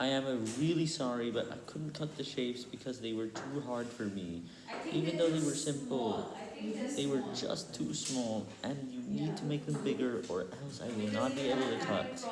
I am really sorry, but I couldn't cut the shapes because they were too hard for me. Even though they were simple, they were just too small, and you need to make them bigger or else I will not be able to cut.